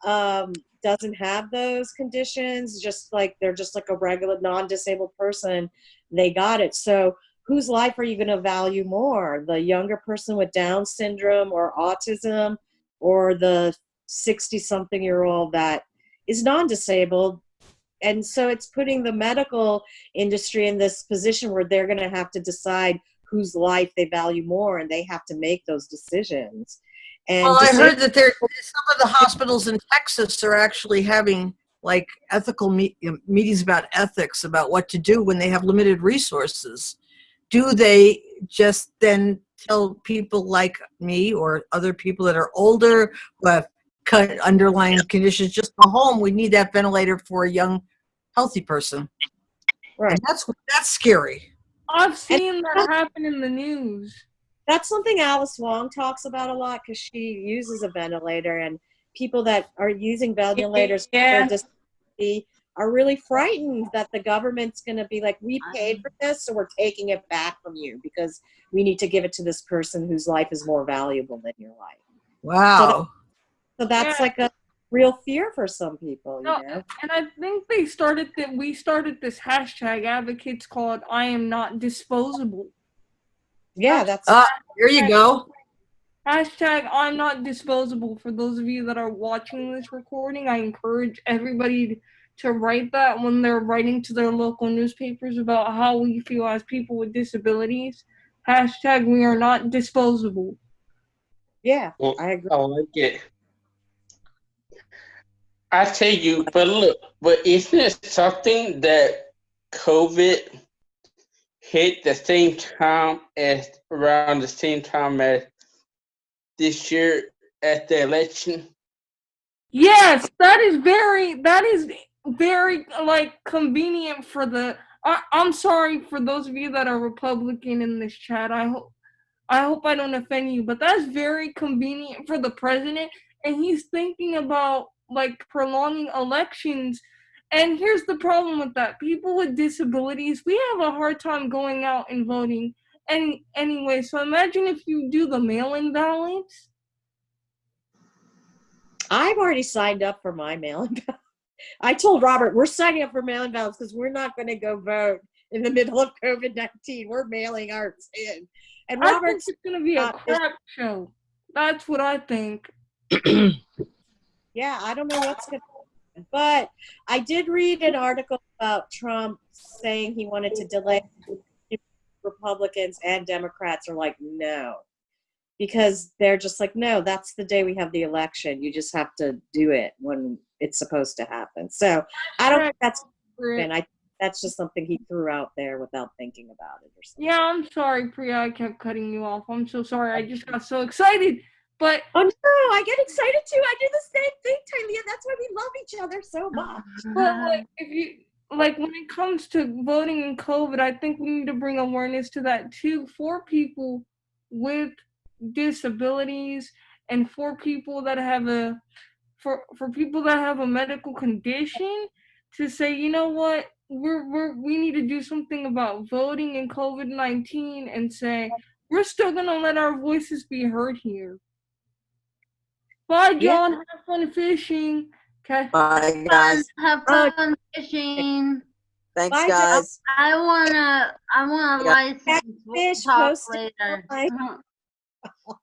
um, doesn't have those conditions, just like they're just like a regular non-disabled person, they got it. So whose life are you going to value more? The younger person with Down syndrome or autism or the 60 something year old that is non-disabled? And so it's putting the medical industry in this position where they're going to have to decide whose life they value more and they have to make those decisions. And Well, I heard that there, some of the hospitals in Texas are actually having like ethical me- you know, meetings about ethics, about what to do when they have limited resources. Do they just then tell people like me or other people that are older who have cut underlying conditions, just go home, we need that ventilator for a young, healthy person? Right. And that's, that's scary. I've seen that happen in the news. that's something Alice Wong talks about a lot because she uses a ventilator and people that are using ventilators Yeah. for disability are really frightened that the government's going to be like, we paid for this, so we're taking it back from you because we need to give it to this person whose life is more valuable than your life. Wow. So that's Yeah. like a real fear for some people, you No, know? And I think they started that we started this hashtag advocates called I am not disposable. Yeah, that's Ah, here you go. Hashtag I'm not disposable. For those of you that are watching this recording, I encourage everybody to write that when they're writing to their local newspapers about how we feel as people with disabilities. Hashtag we are not disposable. yeah, Well, I agree. I like it. I tell you, but look, but isn't it something that COVID hit the same time as around the same time as this year at the election? Yes, that is very that is very like convenient for the I, I'm sorry for those of you that are Republican in this chat. I hope I hope I don't offend you, but that's very convenient for the president and he's thinking about like prolonging elections. And here's the problem with that. People with disabilities, we have a hard time going out and voting. And anyway, so imagine if you do the mail-in ballots. I've already signed up for my mail-in ballot. I told Robert we're signing up for mail-in ballots because we're not going to go vote in the middle of COVID nineteen. We're mailing ours in, and Robert's it's gonna be a crap show. That's what I think. yeah. I don't know what's going to happen, but I did read an article about Trump saying he wanted to delay. Republicans and Democrats are like no, because they're just like no. That's the day we have the election. You just have to do it when it's supposed to happen. So I don't think that's and I that's just something he threw out there without thinking about it or something. Yeah, I'm sorry, Priya. I kept cutting you off. I'm so sorry. I just got so excited. But Oh no, I get excited too. I do the same thing, Talia. That's why we love each other so much. but like if you like when it comes to voting in COVID, I think we need to bring awareness to that too for people with disabilities and for people that have a for for people that have a medical condition to say, you know what, we're we're we need to do something about voting in COVID nineteen and say we're still gonna let our voices be heard here. Bye, Yeah. John. Have fun fishing. Okay. Bye, guys. Have Uh, fun fishing. Thanks, Bye, guys. I wanna, I wanna Yeah. license. We'll talk later.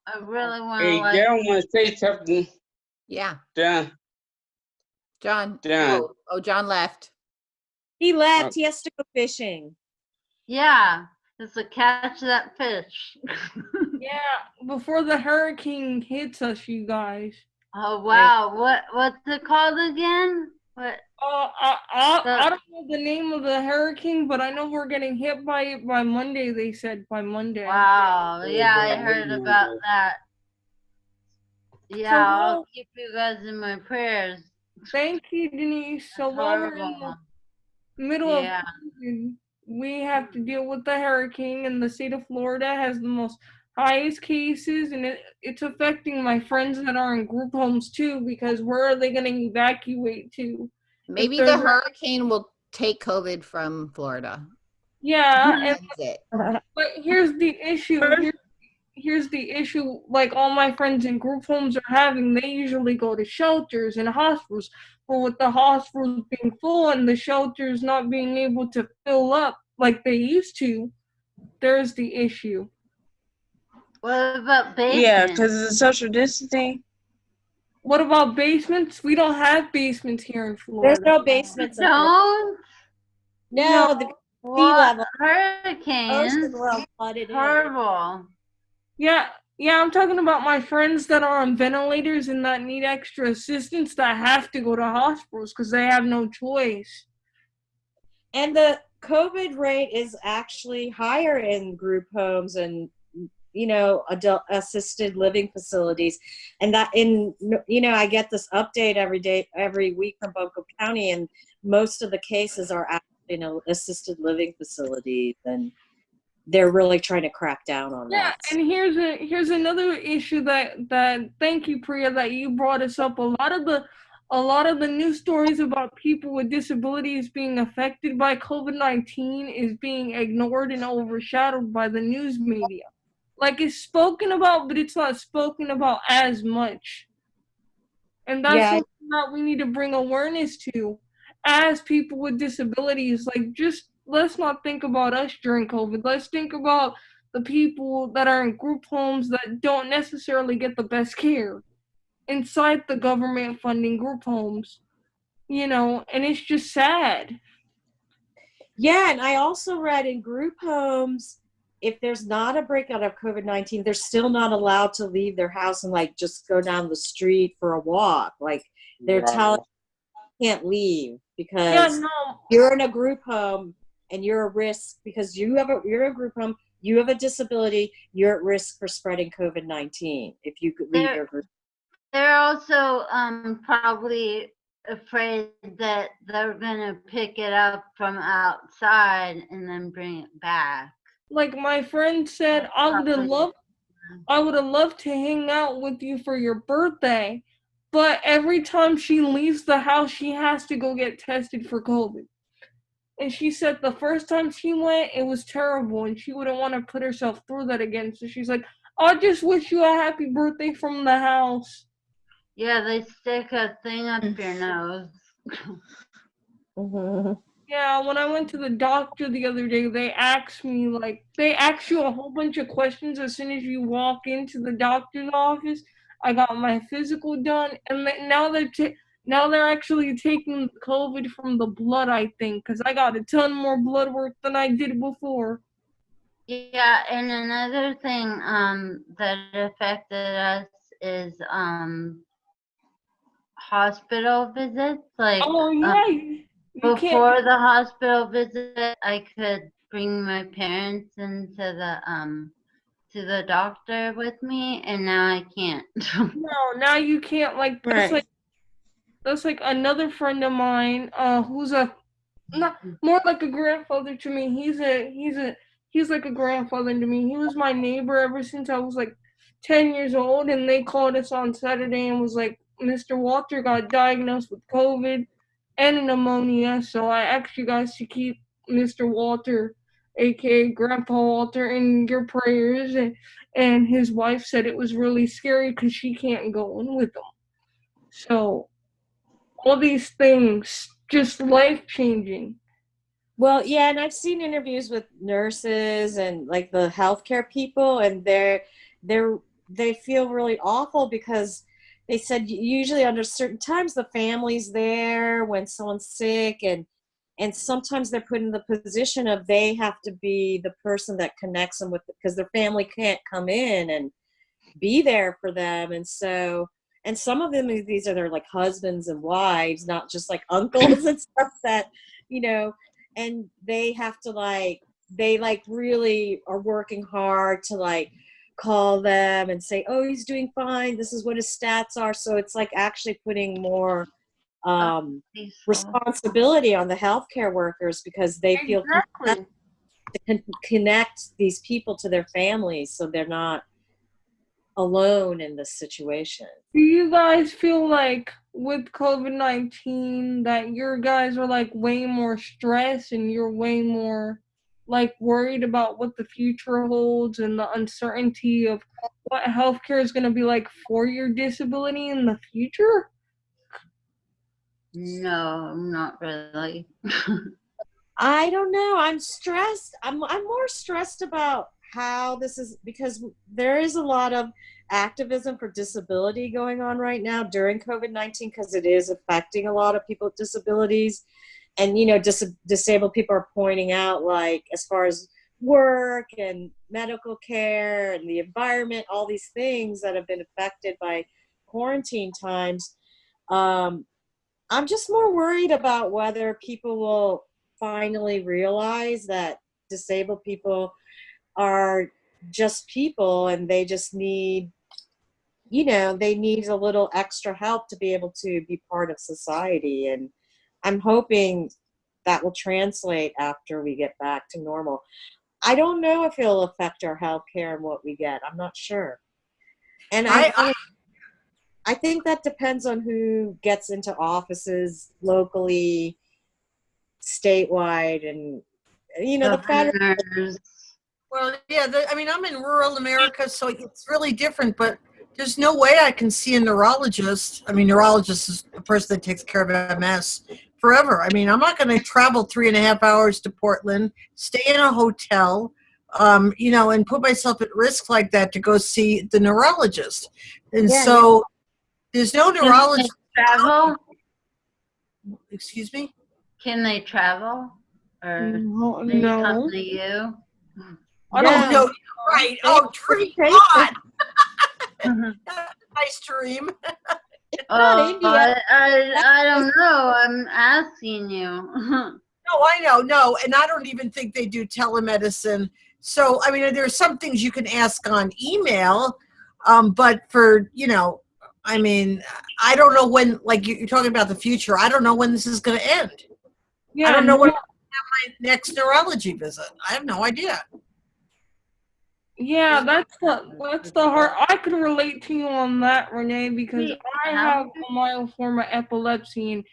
I really wanna. Hey, a license. Want to say something. Yeah, Done. John. Done. Oh, oh, John left. He left. He has to go fishing. Yeah, it's to catch that fish. Yeah, before the hurricane hits us, you guys. oh wow, what what's it called again? What? Uh, I, I, The- I don't know the name of the hurricane, but I know we're getting hit by it by Monday. They said by Monday. Wow, Oh, yeah, I heard about that. Yeah, well- I'll keep you guys in my prayers. Thank you, Denise. So while we're in horrible. the middle Yeah. of COVID, we have to deal with the hurricane, and the state of Florida has the most highest cases, and it, it's affecting my friends that are in group homes too. Because where are they going to evacuate to? Maybe the hurricane will take COVID from Florida. Yeah, and it. But here's the issue. Here's, here's the issue like all my friends in group homes are having they usually go to shelters and hospitals but with the hospitals being full and the shelters not being able to fill up like they used to there's the issue What about basements? Yeah, because of the social distancing. what about basements we don't have basements here in florida There's no basements. in Florida. Don't. No, the sea What? level. Hurricanes. Ocean world flooded in. Horrible. Yeah, yeah, I'm talking about my friends that are on ventilators and that need extra assistance that have to go to hospitals because they have no choice. And the COVID rate is actually higher in group homes and you know adult assisted living facilities and that in you know i get this update every day every week from Boca county and most of the cases are actually in know assisted living facilities and they're really trying to crack down on Yeah, that and here's a here's another issue that that thank you Priya that you brought us up. A lot of the a lot of the news stories about people with disabilities being affected by COVID nineteen is being ignored and overshadowed by the news media. Like it's spoken about, but it's not spoken about as much. And that's Yeah. something that we need to bring awareness to as people with disabilities. Like just let's not think about us during COVID. Let's think about the people that are in group homes that don't necessarily get the best care inside the government funding group homes. You know, and it's just sad. Yeah, and I also read in group homes, if there's not a breakout of COVID 19, they're still not allowed to leave their house and like just go down the street for a walk. Like they're telling you can't leave because Yeah, no, you're in a group home and you're a risk because you have a you're a group home, you have a disability, you're at risk for spreading COVID 19 if you could leave There- your group. They're also um probably afraid that they're gonna pick it up from outside and then bring it back. like my friend said, I would have loved I would have loved to hang out with you for your birthday, but every time she leaves the house, she has to go get tested for COVID. And she said the first time she went, it was terrible, and she wouldn't want to put herself through that again. So she's like, I just wish you a happy birthday from the house. Yeah, they stick a thing up your nose. Mhm. Yeah, when I went to the doctor the other day, they asked me like they ask you a whole bunch of questions as soon as you walk into the doctor's office. I got my physical done, and th- now they're ta- now they're actually taking COVID from the blood. I think because I got a ton more blood work than I did before. Yeah, and another thing um that affected us is um hospital visits. Like Oh um, yeah, you can't. before the hospital visit, I could bring my parents into the um to the doctor with me, and now I can't. No, now you can't. Like Right. like that's like another friend of mine, uh, who's a not more like a grandfather to me. He's a he's a he's like a grandfather to me. He was my neighbor ever since I was like ten years old, and they called us on Saturday and was like, Mr. Walter got diagnosed with COVID and pneumonia. So I asked you guys to keep Mr. Walter, aka Grandpa Walter, in your prayers. And and his wife said it was really scary because she can't go in with him. So all these things just life changing. Well, yeah, and I've seen interviews with nurses and like the healthcare people, and they're they're they feel really awful because they said usually under certain times the family's there when someone's sick, and and sometimes they're put in the position of they have to be the person that connects them with because their family can't come in and be there for them, and so and some of them these are their like husbands and wives, not just like uncles and stuff that you know and they have to like they like really are working hard to like call them and say oh he's doing fine. This is what his stats are. So it's like actually putting more um responsibility on the healthcare workers because they feel Exactly. to con- connect these people to their families so they're not alone in this situation Do you guys feel like with COVID 19 that your guys are like way more stressed and you're way more like worried about what the future holds and the uncertainty of what healthcare is going to be like for your disability in the future? No, not really. I don't know. I'm stressed. I'm I'm more stressed about how this is because there is a lot of activism for disability going on right now during COVID-19 because it is affecting a lot of people with disabilities. And you know, dis- disabled people are pointing out like as far as work and medical care and the environment, all these things that have been affected by quarantine times. Um, I'm just more worried about whether people will finally realize that disabled people are just people and they just need you know they need a little extra help to be able to be part of society. And i'm hoping that will translate after we get back to normal. I don't know if it'll affect our health care and what we get. I'm not sure. And I, I- I- think that depends on who gets into offices locally statewide and you know the federal Well, yeah, the, I mean, I'm in rural America, so it's really different, but there's no way I can see a neurologist. I mean, neurologist is the person that takes care of MS forever. I mean, I'm not going to travel three and a half hours to Portland, stay in a hotel, um, you know, and put myself at risk like that to go see the neurologist. And Yeah, so there's no Can they neurologist. travel? Excuse me? Can they travel? Or No, they no. come to you? I Oh, don't no, right. Oh, dream Take on. Mhm. Nice dream. It's Oh, India. I, I, I don't know. I'm asking you. No, I know, no, and I don't even think they do telemedicine. So, I mean, there's some things you can ask on email, um, but for you know, I mean, I don't know when. Like you- you're talking about the future, I don't know when this is going to end. Yeah, I don't know when no- I'm gonna have my next neurology visit. I have no idea. Yeah, that's the that's the hard. I can relate to you on that, Renee, because I have a mild form of epilepsy, and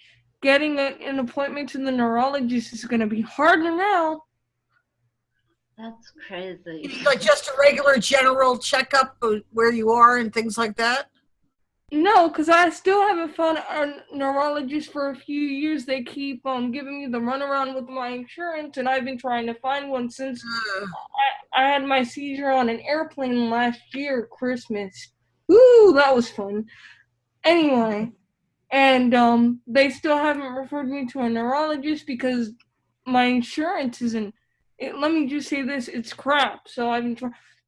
getting a, an appointment to the neurologist is going to be harder now. That's crazy. Like just a regular general checkup of where you are and things like that. No, because I still haven't found a neurologist for a few years. They keep um giving me the runaround with my insurance, and I've been trying to find one since I, I had my seizure on an airplane last year, Christmas. Ooh, that was fun. Anyway, and um, they still haven't referred me to a neurologist because my insurance isn't. It, let me just say this: it's crap. So I've been tr-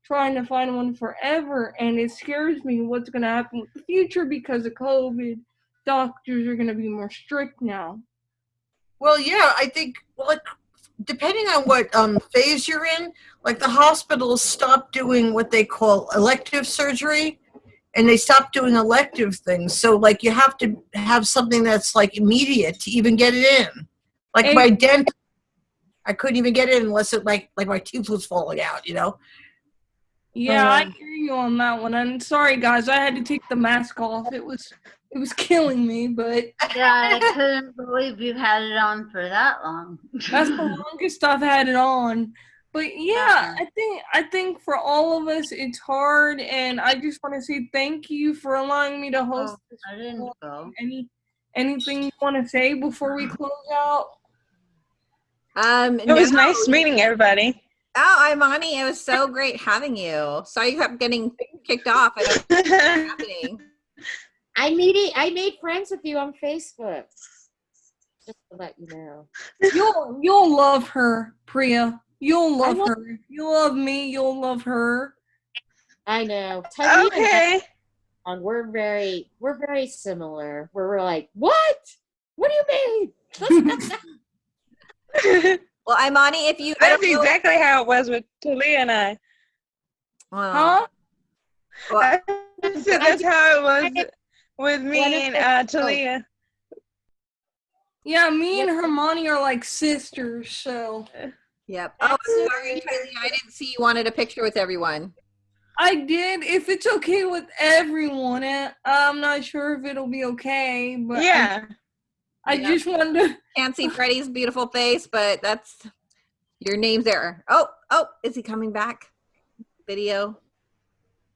trying to find one forever, and it scares me what's going to happen with the future because of COVID. Doctors are going to be more strict now. Well, yeah, I think like depending on what um, phase you're in, like the hospitals stopped doing what they call elective surgery, and they stopped doing elective things. So like you have to have something that's like immediate to even get it in. Like my Ex- dent, I couldn't even get it unless it like like my tooth was falling out. You know. Yeah, I Um, hear you on that one. And sorry, guys, I had to take the mask off. It was it was killing me, but Yeah, I couldn't believe you had it on for that long. that's the longest I've had it on. But yeah, I think I think for all of us it's hard, and I just want to say thank you for allowing me to host Oh, this. I didn't go. Any anything you want to say before we close out? Um, It was nice meeting everybody. Oh, Imani, it was so great having you. Sorry you kept getting kicked off. I don't know happening. I made I made friends with you on Facebook. Just to let you know. You'll you'll love her, Priya. You'll love love- her. You love me. You'll love her. I know. Talia and I- okay. and we're very we're very similar. We're like, what? What do you mean? Well, Imani, if you, I That's don't know, exactly how it was with Talia and I. Well, Huh? well, I said that's how it was with me and it- uh. Talia. Yeah, me and Hermione are like sisters, so yep. Oh, I'm sorry, Talia, I didn't see you wanted a picture with everyone. I did. If it's okay with everyone, I'm not sure if it'll be okay, but I- Yeah. I, Yeah. just wanted to. Can't see Freddie's beautiful face, but that's Your name's there. Oh, oh, is he coming back? Video.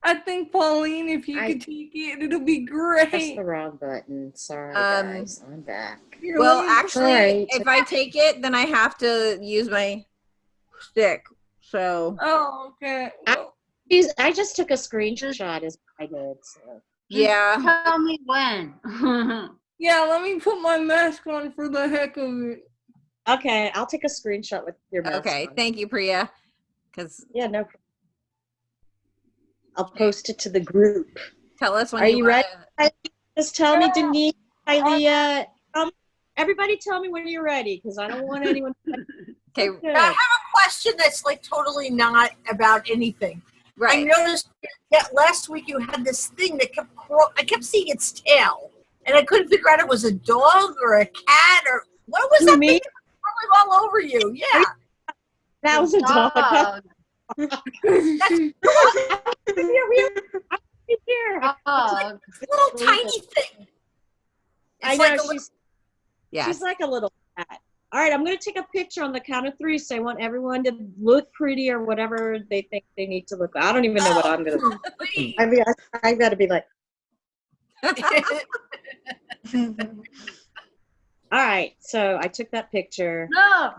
I think Pauline, if you I- could take it, it'll be great. Press great. the wrong button. Sorry, Um, guys. I'm back. Well, let actually, Sorry. if I take it, then I have to use my stick. So Oh, okay. I- Well, Jeez, I just took a screenshot as I did. So. yeah. Tell me when. yeah, let me put my mask on for the heck of it. Okay, I'll take a screenshot with your mask Okay. on. Thank you, Priya. Because Yeah, no. I'll post it to the group. tell us when Are you, you wanna- ready? Just tell me, Denise, Ilea. Um, everybody, tell me when you're ready, because I don't want anyone. Okay. Okay. I have a question that's like totally not about anything. Right. I noticed that last week you had this thing that kept craw- I kept seeing its tail, and I couldn't figure out it was a dog or a cat or what was Who, that me? thing that was crawling all over you? Yeah, That was a dog. Dog. Here, here, here. Dog. this little tiny thing. I It's know like a she's little, Yes. she's like a little cat. All right, I'm gonna take a picture on the count of three. So I want everyone to look pretty or whatever they think they need to look. I don't even know what I'm gonna. Oh. do. I mean, I, I gotta be like, all right. So I took that picture, No.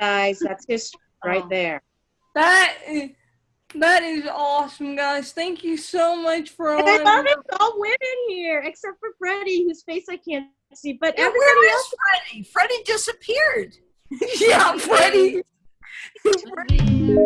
guys. That's history oh. right Oh. there. That is, that is awesome, guys. Thank you so much for all. I love it's all women here, except for Freddie, whose face I can't see. But Yeah, everybody where else. is Freddie? Freddie disappeared. yeah, Freddie. Freddie.